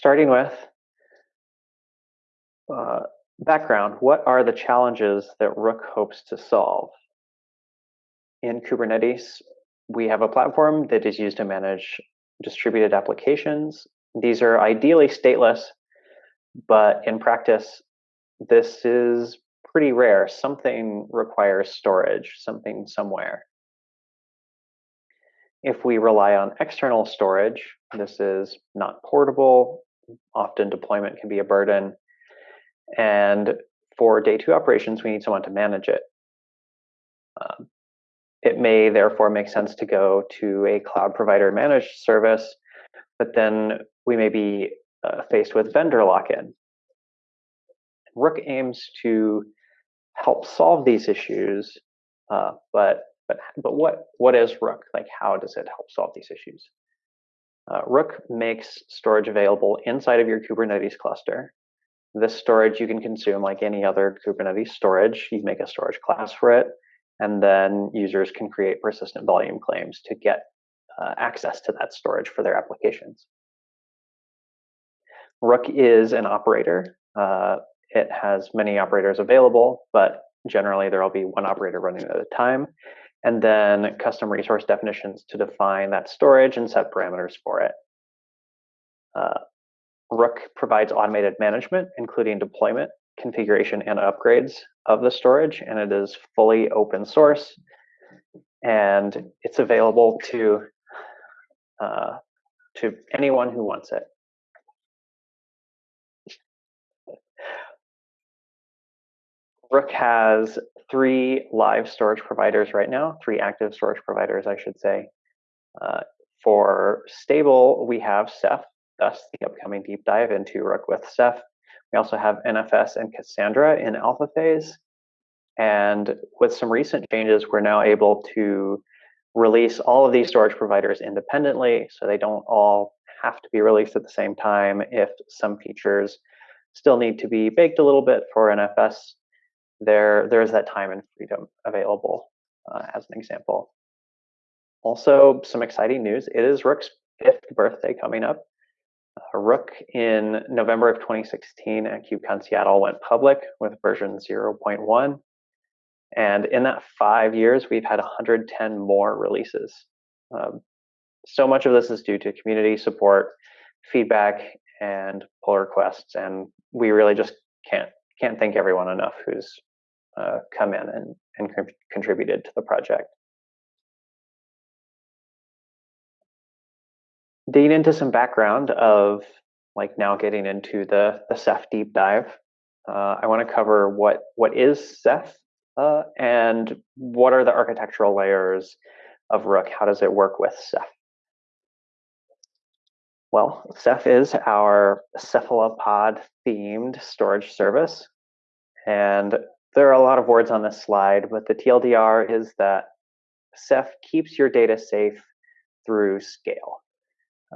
starting with uh, background, what are the challenges that Rook hopes to solve? In Kubernetes, we have a platform that is used to manage distributed applications. These are ideally stateless, but in practice, this is pretty rare. Something requires storage, something somewhere. If we rely on external storage, this is not portable. Often deployment can be a burden. And for day two operations, we need someone to manage it. Um, it may therefore make sense to go to a cloud provider managed service, but then we may be uh, faced with vendor lock-in. Rook aims to help solve these issues, uh, but but but what what is Rook? Like, how does it help solve these issues? Uh, Rook makes storage available inside of your Kubernetes cluster. This storage you can consume like any other Kubernetes storage. You make a storage class for it, and then users can create persistent volume claims to get uh, access to that storage for their applications. Rook is an operator. Uh, it has many operators available, but generally there will be one operator running at a time, and then custom resource definitions to define that storage and set parameters for it. Uh, Rook provides automated management, including deployment, configuration, and upgrades of the storage, and it is fully open source, and it's available to uh, to anyone who wants it. Rook has three live storage providers right now, three active storage providers, I should say. Uh, for stable, we have Ceph, thus the upcoming deep dive into Rook with Ceph. We also have NFS and Cassandra in alpha phase. And with some recent changes, we're now able to release all of these storage providers independently, so they don't all have to be released at the same time if some features still need to be baked a little bit for NFS there there is that time and freedom available uh, as an example. Also, some exciting news. It is Rook's fifth birthday coming up. Uh, Rook in November of 2016 at KubeCon Seattle went public with version 0.1. And in that five years, we've had 110 more releases. Um, so much of this is due to community support, feedback, and pull requests. And we really just can't can't thank everyone enough who's uh, come in and, and con contributed to the project. Digging into some background of like now getting into the, the Ceph deep dive, uh, I want to cover what, what is Ceph uh, and what are the architectural layers of Rook? How does it work with Ceph? Well, Ceph is our cephalopod themed storage service. And there are a lot of words on this slide, but the TLDR is that Ceph keeps your data safe through scale.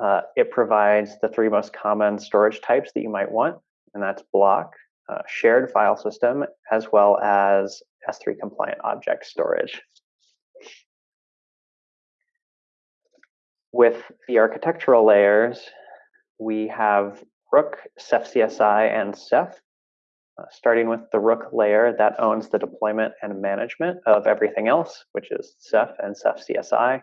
Uh, it provides the three most common storage types that you might want, and that's block, uh, shared file system, as well as S3 compliant object storage. With the architectural layers, we have Rook, Ceph CSI, and Ceph uh, starting with the Rook layer that owns the deployment and management of everything else, which is Ceph and Ceph CSI.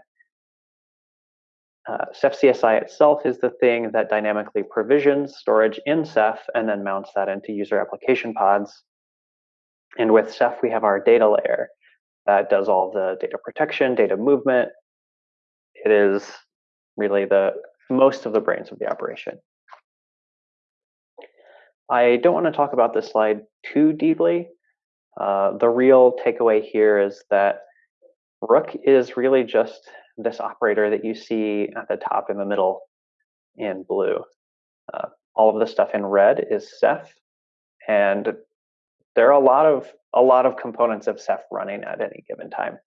Uh, Ceph CSI itself is the thing that dynamically provisions storage in Ceph and then mounts that into user application pods. And with Ceph, we have our data layer that does all the data protection, data movement. It is really the most of the brains of the operation. I don't want to talk about this slide too deeply. Uh, the real takeaway here is that Rook is really just this operator that you see at the top in the middle in blue. Uh, all of the stuff in red is Ceph, and there are a lot of a lot of components of Ceph running at any given time.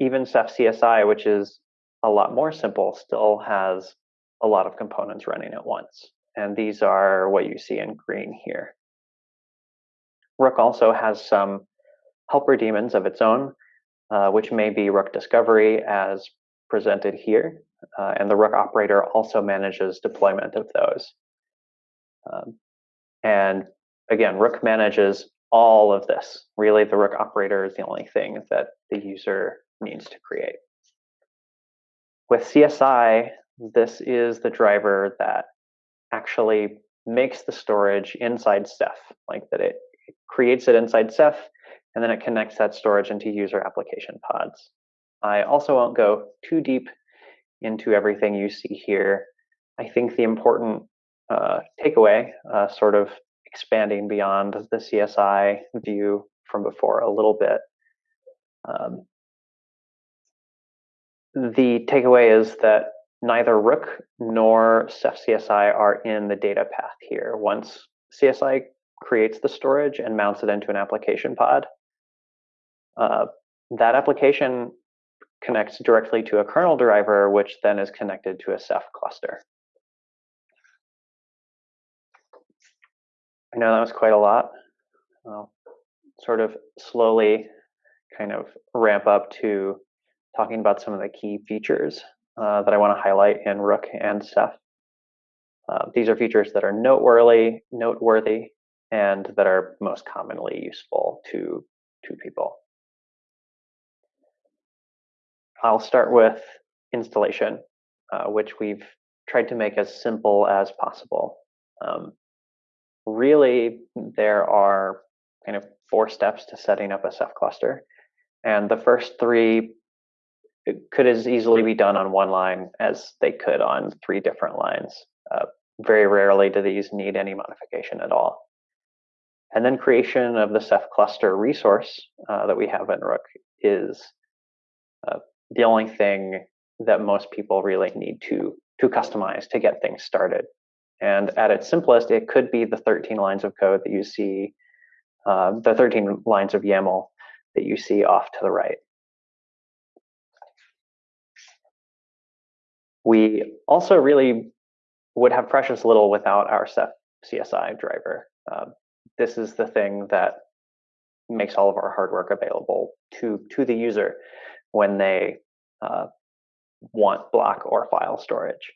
Even Ceph CSI, which is a lot more simple, still has a lot of components running at once and these are what you see in green here. Rook also has some helper daemons of its own, uh, which may be Rook Discovery as presented here. uh, and the Rook operator also manages deployment of those. Um, and again, Rook manages all of this. Really, the Rook operator is the only thing that the user needs to create. With CSI, this is the driver that actually makes the storage inside Ceph, like that it creates it inside Ceph, and then it connects that storage into user application pods. I also won't go too deep into everything you see here. I think the important uh, takeaway, uh, sort of expanding beyond the CSI view from before a little bit, um, the takeaway is that neither Rook nor Ceph CSI are in the data path here. Once CSI creates the storage and mounts it into an application pod, uh, that application connects directly to a kernel driver, which then is connected to a Ceph cluster. I know that was quite a lot. I'll sort of slowly kind of ramp up to talking about some of the key features uh, that I want to highlight in Rook and Ceph. Uh, these are features that are noteworthy, noteworthy, and that are most commonly useful to, to people. I'll start with installation, uh, which we've tried to make as simple as possible. Um, really, there are kind of four steps to setting up a Ceph cluster. And the first three could as easily be done on one line as they could on three different lines. Uh, very rarely do these need any modification at all. And then creation of the Ceph cluster resource uh, that we have in Rook is uh, the only thing that most people really need to, to customize to get things started. And at its simplest, it could be the 13 lines of code that you see, uh, the 13 lines of YAML that you see off to the right. We also really would have precious little without our Ceph CSI driver. Um, this is the thing that makes all of our hard work available to, to the user when they uh, want block or file storage.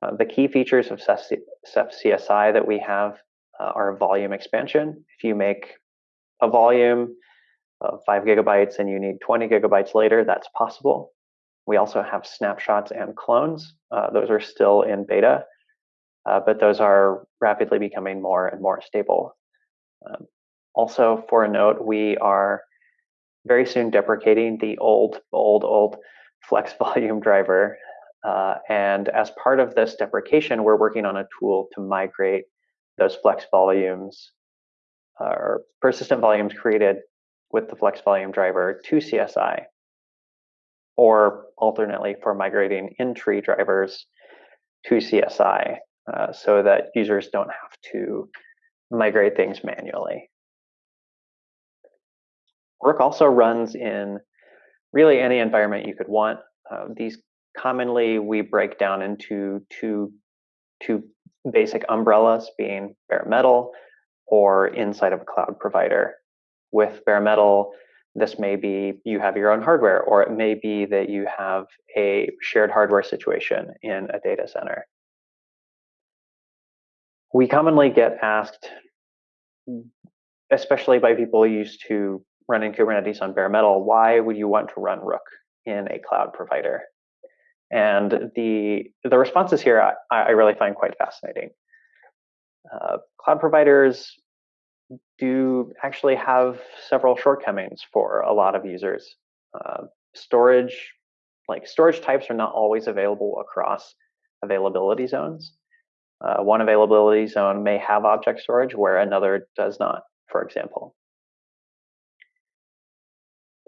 Uh, the key features of Ceph, CSI that we have uh, are volume expansion. If you make a volume of five gigabytes and you need 20 gigabytes later, that's possible. We also have snapshots and clones. Uh, those are still in beta, uh, but those are rapidly becoming more and more stable. Um, also, for a note, we are very soon deprecating the old, old, old flex volume driver. Uh, and as part of this deprecation, we're working on a tool to migrate those flex volumes uh, or persistent volumes created with the flex volume driver to CSI or alternately for migrating in-tree drivers to CSI uh, so that users don't have to migrate things manually. Rook also runs in really any environment you could want. Uh, these commonly we break down into two, two basic umbrellas being bare metal or inside of a cloud provider. With bare metal, this may be you have your own hardware, or it may be that you have a shared hardware situation in a data center. We commonly get asked, especially by people used to running Kubernetes on bare metal, why would you want to run Rook in a cloud provider? And the the responses here I, I really find quite fascinating. Uh, cloud providers do actually have several shortcomings for a lot of users. Uh, storage, like storage types are not always available across availability zones. Uh, one availability zone may have object storage where another does not, for example.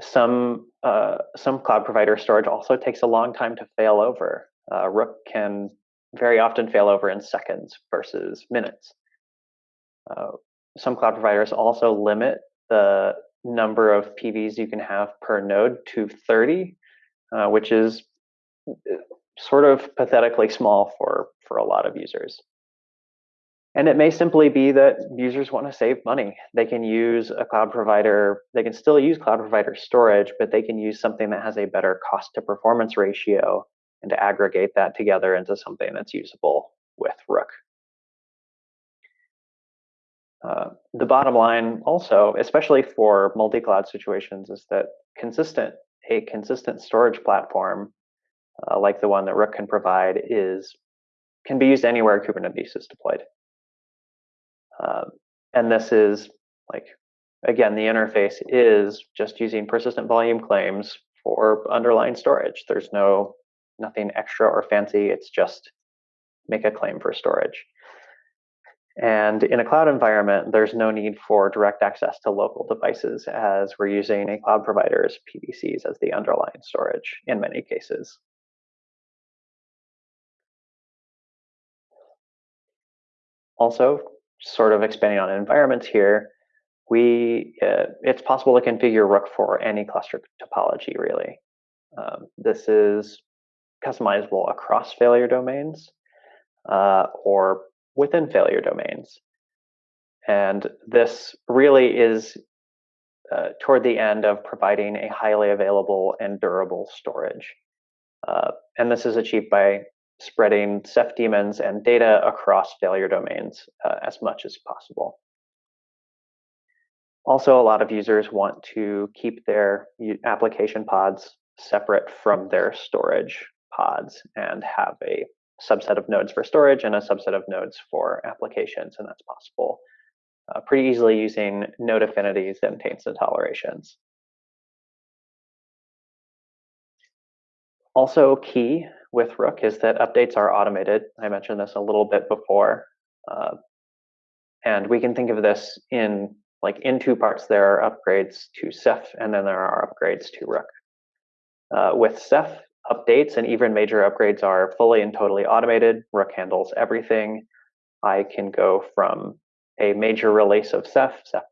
Some, uh, some cloud provider storage also takes a long time to fail over. Uh, Rook can very often fail over in seconds versus minutes. Uh, some cloud providers also limit the number of PVs you can have per node to 30, uh, which is uh, sort of pathetically small for, for a lot of users. And it may simply be that users want to save money. They can use a cloud provider, they can still use cloud provider storage, but they can use something that has a better cost to performance ratio and to aggregate that together into something that's usable with Rook. Uh, the bottom line also, especially for multi-cloud situations, is that consistent a consistent storage platform uh, like the one that Rook can provide is can be used anywhere Kubernetes is deployed. Um, and this is like, again, the interface is just using persistent volume claims for underlying storage. There's no nothing extra or fancy. It's just make a claim for storage. And in a cloud environment, there's no need for direct access to local devices as we're using a cloud provider's PVCs as the underlying storage in many cases. Also, sort of expanding on environments here, we uh, it's possible to configure Rook for any cluster topology, really. Um, this is customizable across failure domains uh, or within failure domains. And this really is uh, toward the end of providing a highly available and durable storage. Uh, and this is achieved by spreading Ceph daemons and data across failure domains uh, as much as possible. Also, a lot of users want to keep their application pods separate from their storage pods and have a subset of nodes for storage and a subset of nodes for applications, and that's possible uh, pretty easily using node affinities and taints and tolerations. Also key with Rook is that updates are automated. I mentioned this a little bit before. Uh, and we can think of this in like in two parts. There are upgrades to Ceph, and then there are upgrades to Rook. Uh, with Ceph, updates and even major upgrades are fully and totally automated. Rook handles everything. I can go from a major release of Ceph, Ceph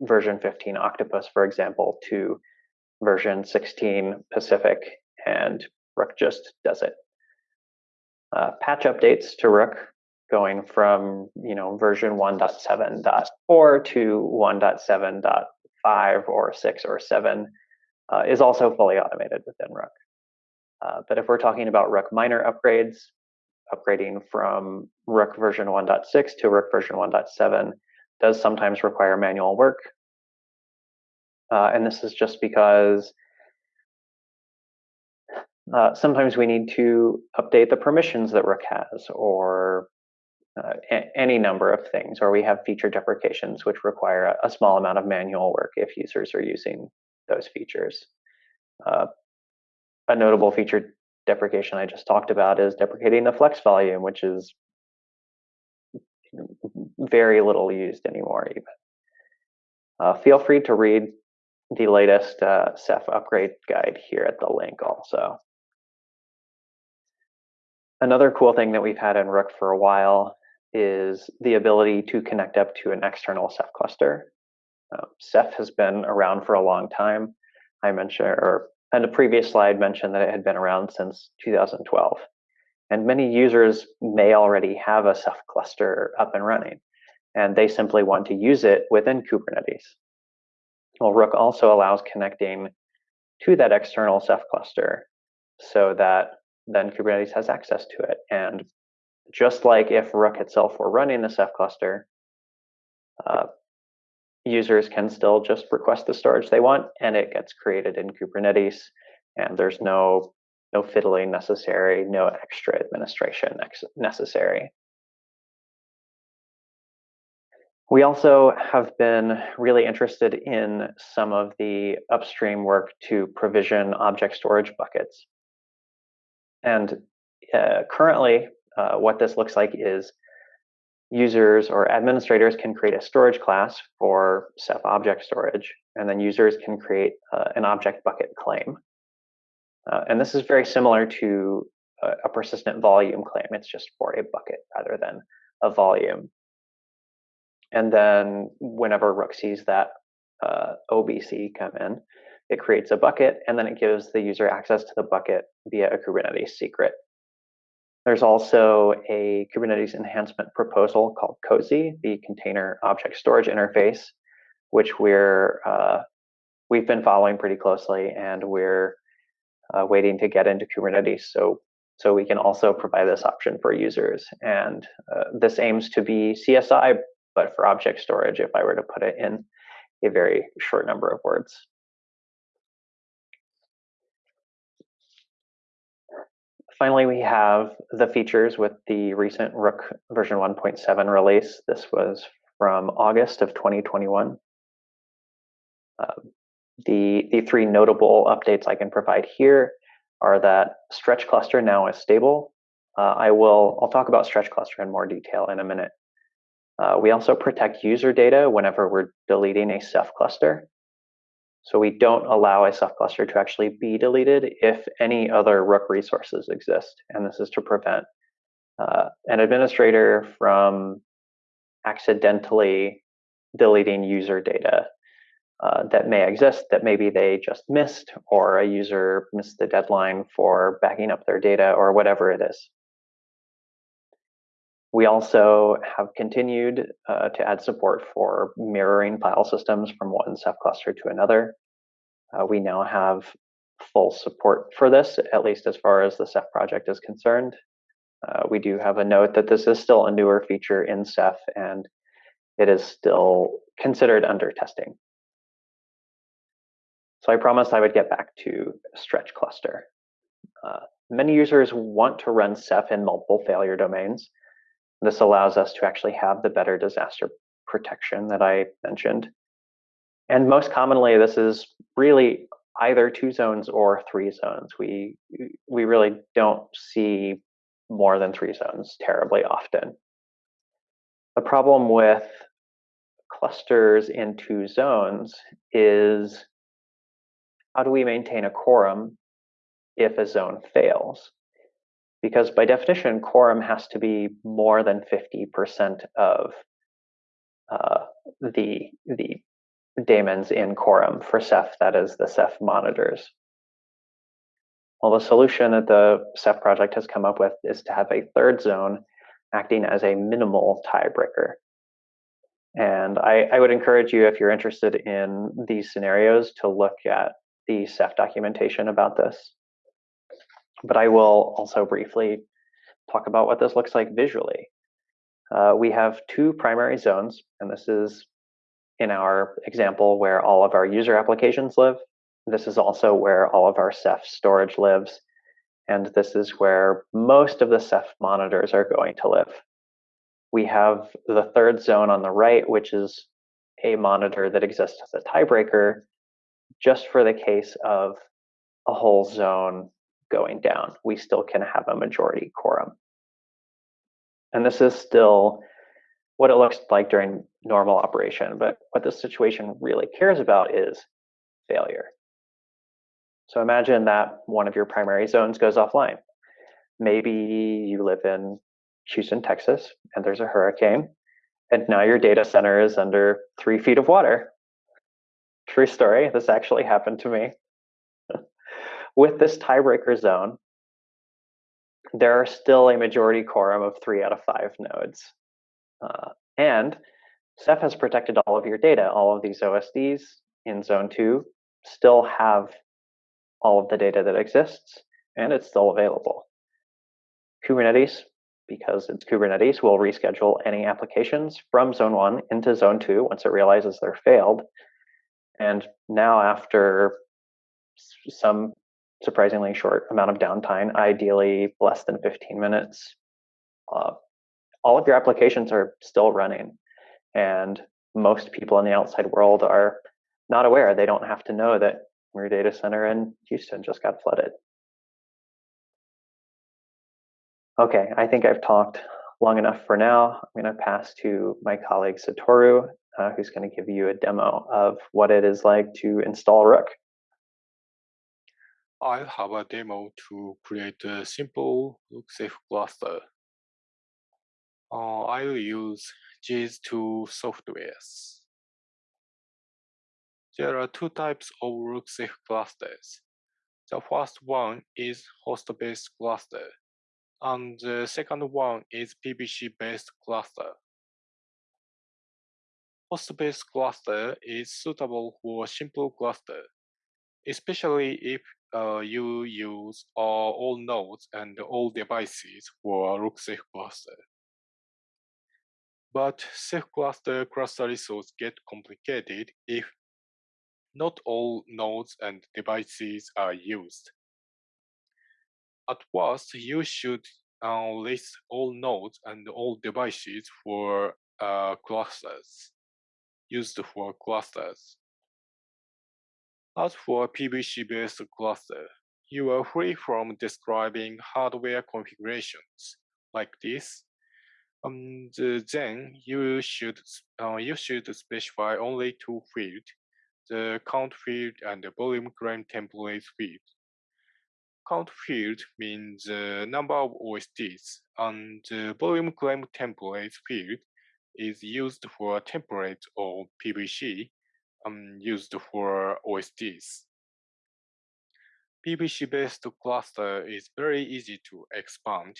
version 15 Octopus, for example, to version 16 Pacific, and Rook just does it. Uh, patch updates to Rook going from you know version 1.7.4 to 1.7.5 or 6 or 7 uh, is also fully automated within Rook. Uh, but if we're talking about Rook minor upgrades, upgrading from Rook version 1.6 to Rook version 1.7 does sometimes require manual work. Uh, and this is just because uh, sometimes we need to update the permissions that Rook has or uh, any number of things, or we have feature deprecations which require a, a, small amount of manual work if users are using those features. Uh, a notable feature deprecation I just talked about is deprecating the flex volume, which is very little used anymore even. Uh, feel free to read the latest uh, Ceph upgrade guide here at the link also. Another cool thing that we've had in Rook for a while is the ability to connect up to an external Ceph cluster. Uh, Ceph has been around for a long time. I mentioned, or and the previous slide mentioned that it had been around since 2012. And many users may already have a Ceph cluster up and running, and they simply want to use it within Kubernetes. Well, Rook also allows connecting to that external Ceph cluster so that then Kubernetes has access to it. And just like if Rook itself were running the Ceph cluster, uh, users can still just request the storage they want and it gets created in Kubernetes and there's no no fiddling necessary, no extra administration necessary. We also have been really interested in some of the upstream work to provision object storage buckets. And uh, currently, uh, what this looks like is users or administrators can create a storage class for Ceph object storage, and then users can create uh, an object bucket claim. Uh, and this is very similar to a, a, persistent volume claim. It's just for a bucket rather than a volume. And then whenever Rook sees that uh, OBC come in, it creates a bucket, and then it gives the user access to the bucket via a Kubernetes secret. There's also a Kubernetes enhancement proposal called COSI, the Container Object Storage Interface, which we're uh, we've been following pretty closely, and we're uh, waiting to get into Kubernetes. So So we can also provide this option for users. And uh, this aims to be CSI, but for object storage, if I were to put it in a very short number of words. Finally, we have the features with the recent Rook version 1.7 release. This was from August of 2021. Uh, the, the three notable updates I can provide here are that stretch cluster now is stable. Uh, I will, I'll talk about stretch cluster in more detail in a minute. Uh, we also protect user data whenever we're deleting a Ceph cluster. So we don't allow a Ceph cluster to actually be deleted if any other Rook resources exist. And this is to prevent uh, an administrator from accidentally deleting user data uh, that may exist that maybe they just missed or a user missed the deadline for backing up their data or whatever it is. We also have continued uh, to add support for mirroring file systems from one Ceph cluster to another. Uh, we now have full support for this, at least as far as the Ceph project is concerned. Uh, we do have a note that this is still a newer feature in Ceph and it is still considered under testing. So I promised I would get back to stretch cluster. Uh, many users want to run Ceph in multiple failure domains, this allows us to actually have the better disaster protection that I mentioned. And most commonly, this is really either two zones or three zones. We, we really don't see more than three zones terribly often. The problem with clusters in two zones is how do we maintain a quorum if a zone fails? Because by definition, quorum has to be more than 50% of uh, the, the daemons in quorum for Ceph, that is the Ceph monitors. Well, the solution that the Ceph project has come up with is to have a third zone acting as a minimal tiebreaker. And I, I would encourage you, if you're interested in these scenarios, to look at the Ceph documentation about this but I will also briefly talk about what this looks like visually. Uh, we have two primary zones, and this is in our example where all of our user applications live. This is also where all of our Ceph storage lives. And this is where most of the Ceph monitors are going to live. We have the third zone on the right, which is a monitor that exists as a tiebreaker just for the case of a whole zone going down, we still can have a majority quorum. And this is still what it looks like during normal operation. But what this situation really cares about is failure. So imagine that one of your primary zones goes offline. Maybe you live in Houston, Texas, and there's a hurricane, and now your data center is under three feet of water. True story. This actually happened to me with this tiebreaker zone, there are still a majority quorum of three out of five nodes. Uh, and Ceph has protected all of your data. All of these OSDs in zone two still have all of the data that exists, and it's still available. Kubernetes, because it's Kubernetes, will reschedule any applications from zone one into zone two once it realizes they're failed. And now after some surprisingly short amount of downtime, ideally less than 15 minutes. Uh, all of your applications are still running, and most people in the outside world are not aware. They don't have to know that your data center in Houston just got flooded. Okay, I think I've talked long enough for now. I'm going to pass to my colleague Satoru, uh, who's going to give you a demo of what it is like to install Rook. I'll have a demo to create a simple Rook-Ceph cluster. Uh, I'll use these two softwares. There are two types of Rook-Ceph clusters. The first one is host-based cluster, and the second one is PVC-based cluster. Host-based cluster is suitable for simple cluster, especially if uh, you use all nodes and all devices for rook Ceph cluster. But Ceph cluster cluster resource get complicated if not all nodes and devices are used. At first, you should uh, list all nodes and all devices for uh, clusters, used for clusters. As for PVC-based cluster, you are free from describing hardware configurations like this. And then you should uh, you should specify only two fields, the count field and the volume claim template field. Count field means the number of OSDs, and the volume claim template field is used for template or PVC um, used for OSDs. PVC-based cluster is very easy to expand.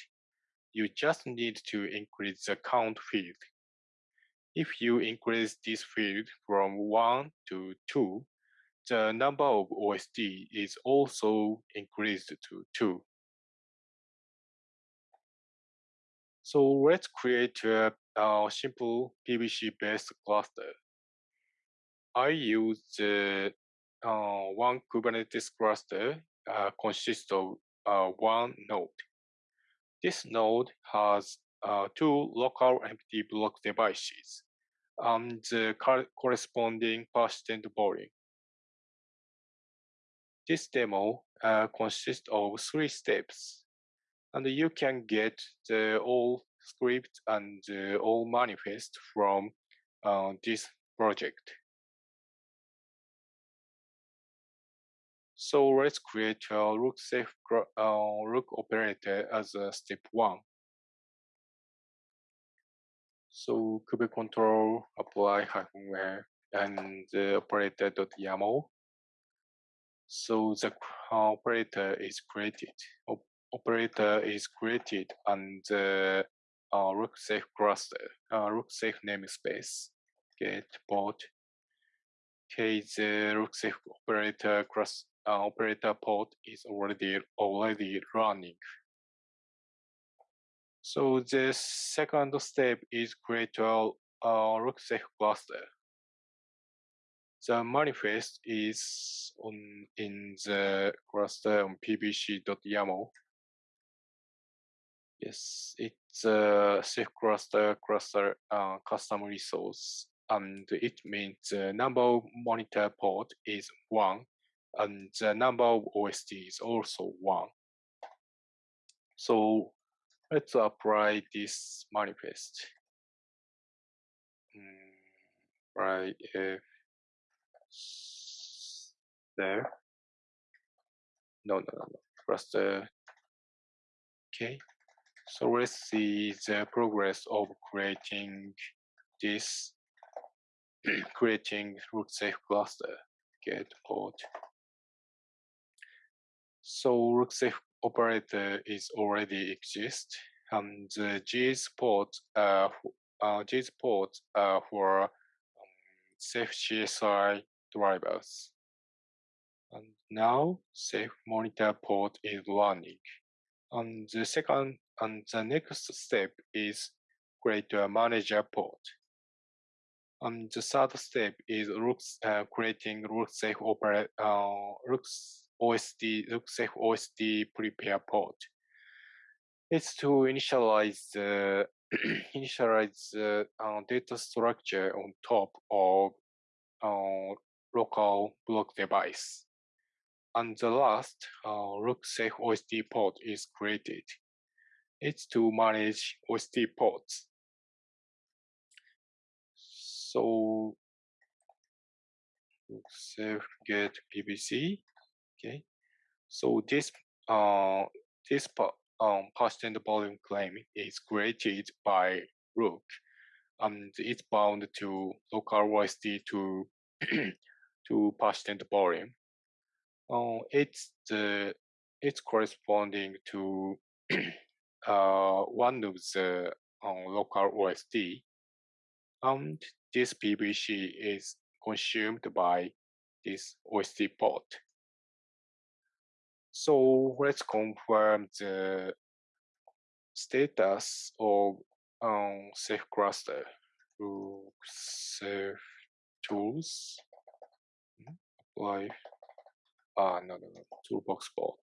You just need to increase the count field. If you increase this field from 1 to 2, the number of OSD is also increased to 2. So let's create a, a simple PVC-based cluster. I use the uh, one Kubernetes cluster uh, consists of uh, one node. This node has uh, two local empty block devices and the corresponding persistent volume. This demo uh, consists of three steps, and you can get the all script and all manifest from uh, this project. So let's create a rook Ceph uh, rook operator as a step one. So kubectl apply hyphen where and the operator.yaml so the uh, operator is created. Operator is created and the uh, rook Ceph cluster, uh, Ceph namespace, get port. Okay, the rook Ceph operator cross uh, operator port is already already running. So the second step is create a uh, rook Ceph cluster. The manifest is on in the cluster on pvc.yaml. Yes, it's a Ceph cluster cluster uh, custom resource, and it means the number of monitor port is one, and the number of OSD is also one. So let's apply this manifest. Mm, right, there. No, no, no, no. Press the. Okay. So let's see the progress of creating this, creating rook Ceph cluster. Get port. So rook Ceph operator is already exist, and the JIS port, uh, uh, JIS port uh, for um, Ceph CSI drivers. And now Ceph monitor port is running. And the second and the next step is create a manager port. And the third step is Rooks, uh, creating rook Ceph uh, Rooks OSD, rook Ceph OSD prepare port. It's to initialize the initialize the uh, data structure on top of uh, local block device. And the last uh, rook Ceph OSD port is created. It's to manage OSD ports. So Ceph get PVC. Okay. So this uh this um persistent volume claim is created by Rook and it's bound to local OSD to to persistent volume. Uh, it's the it's corresponding to uh, one of the uh, local OSD, and this PVC is consumed by this OSD port. So let's confirm the status of um, Ceph cluster through Ceph tools. Hmm, apply. Ah, no, no, no. Toolbox bot.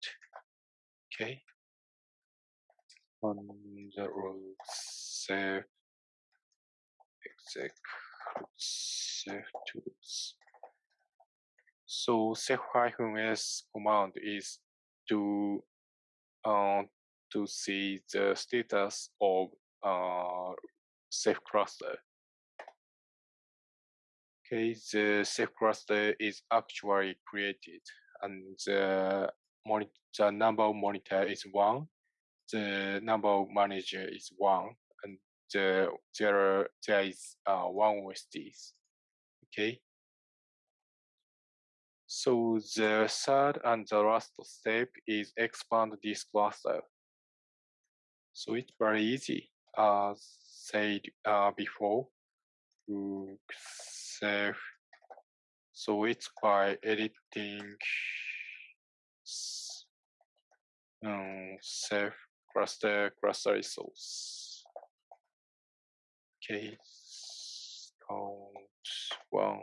Okay. On the root Ceph exec Ceph tools. So ceph-s command is to uh, to see the status of uh, Ceph cluster. Okay, the Ceph cluster is actually created and the, the number of monitor is one, the number of manager is one, and the, there, there is uh, one OSDs. Okay. So the third and the last step is expand this cluster. So it's very easy, as said uh, before. Save. So it's by editing um, Ceph cluster cluster resource. Okay, count one.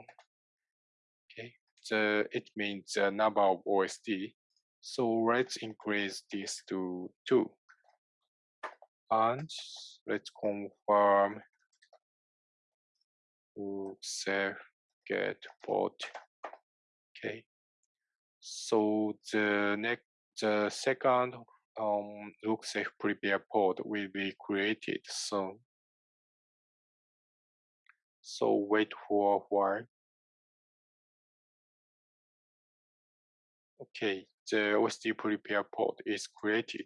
The it means the number of OSD. So let's increase this to two. And let's confirm to Ceph get port. Okay. So the next, the second um, look Safe prepare port will be created soon. So wait for a while. Okay, the OSD prepare port is created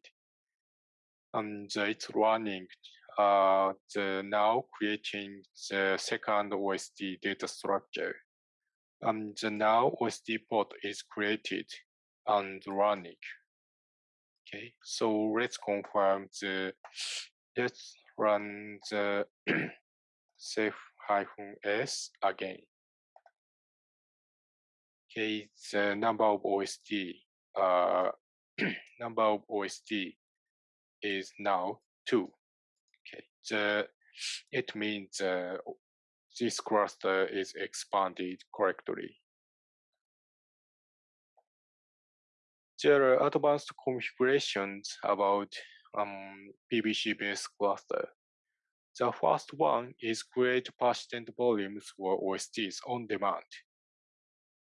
and it's running uh, the now creating the second OSD data structure. And the now OSD port is created and running. Okay, so let's confirm the, let's run the Ceph-s again. Okay, the number of OSD, uh, number of OSD is now two. Okay, the it means uh, this cluster is expanded correctly. There are advanced configurations about um, PVC-based cluster. The first one is create persistent volumes for OSDs on demand.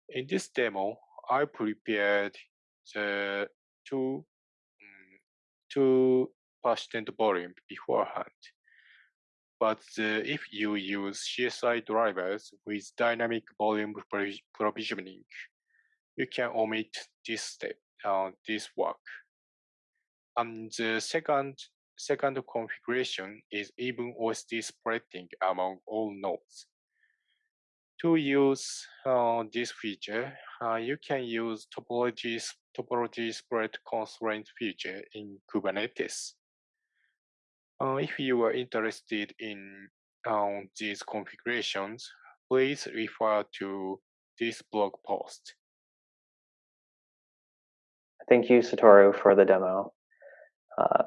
In this demo, I prepared the two, um, two persistent volume beforehand. But uh, if you use CSI drivers with dynamic volume provisioning, you can omit this step, uh, this work. And the second, second configuration is even OSD splitting among all nodes. To use uh, this feature, uh, you can use topology, topology split constraint feature in Kubernetes. Uh, if you are interested in um, these configurations, please refer to this blog post. Thank you, Satoru, for the demo. Uh,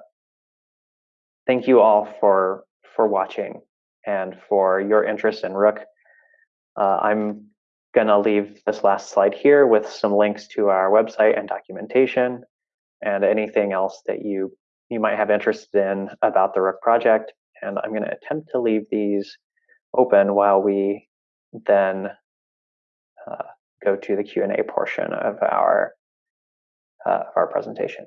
thank you all for for watching and for your interest in Rook. Uh, I'm gonna leave this last slide here with some links to our website and documentation and anything else that you you might have interest in about the Rook project. And I'm going to attempt to leave these open while we then uh, go to the Q&A portion of our, uh, our presentation.